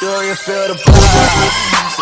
Do you feel the vibe?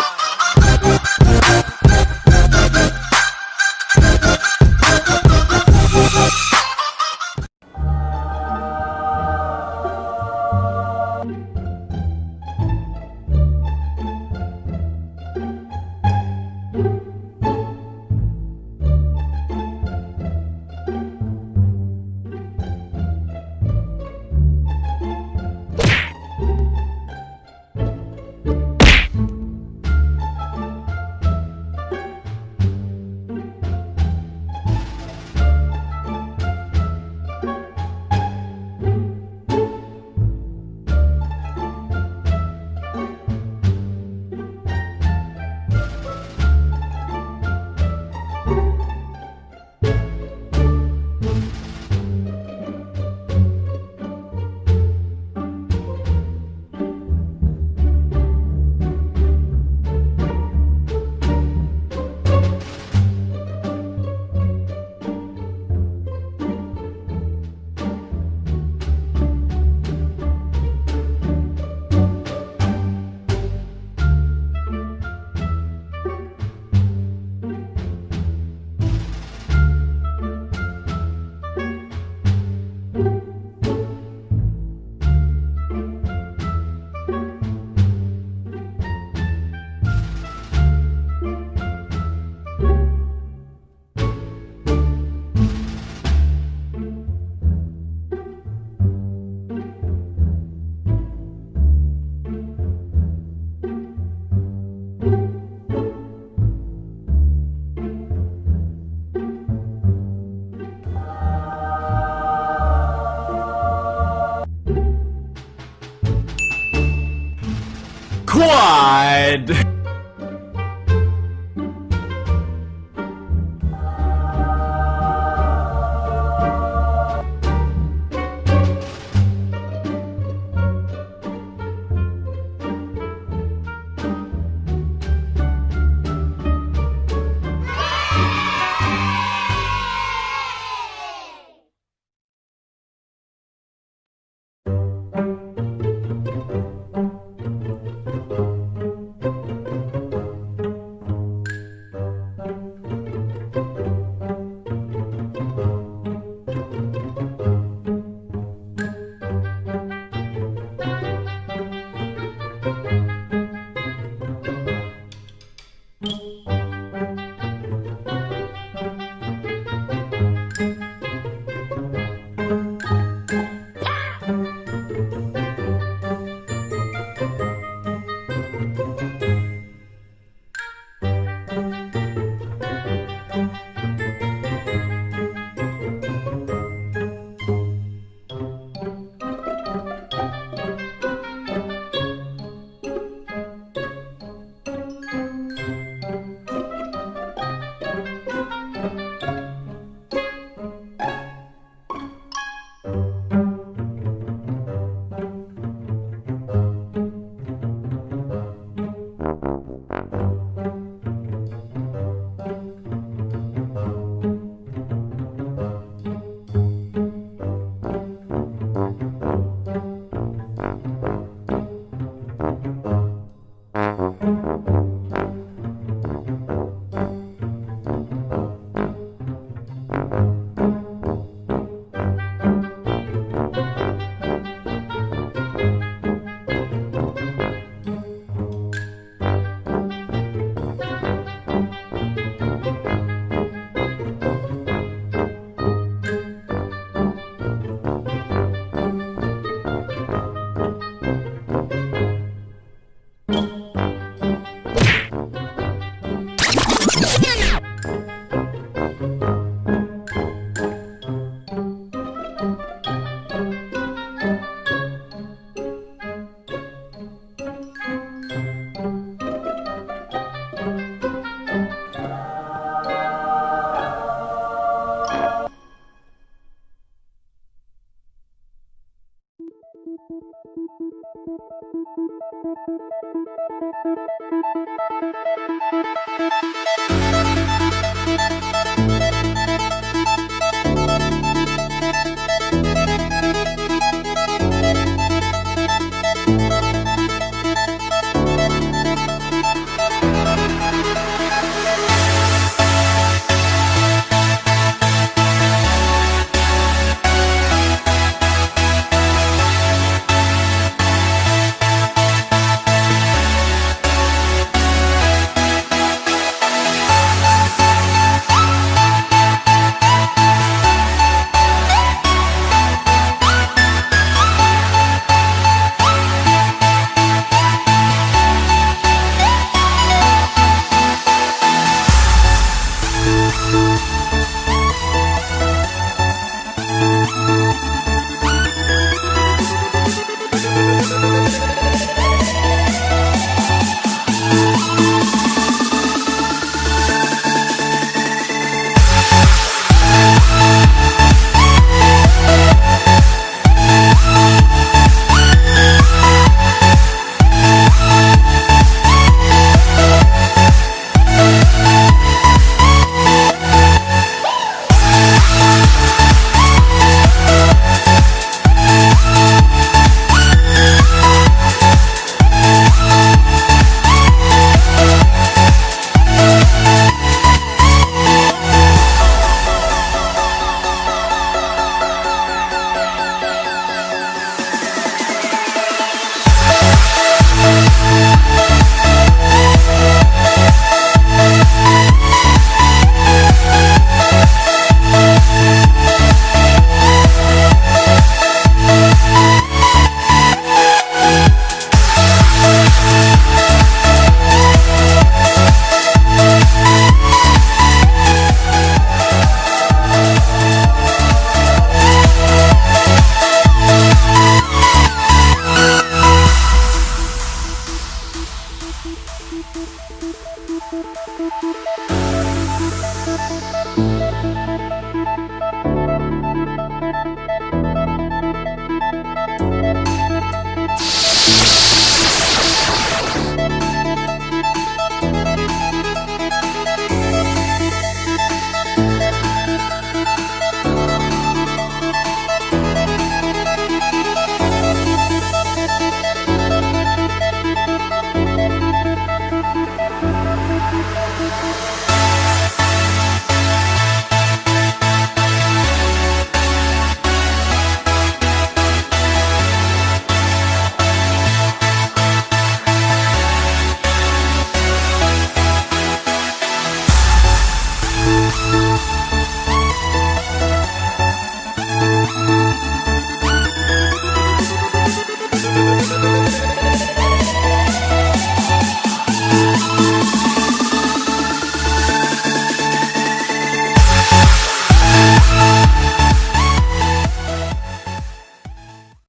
Quad!